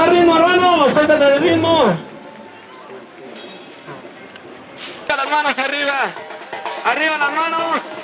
más ritmo, hermano. Suéltate del ritmo. Las manos arriba. Arriba las manos.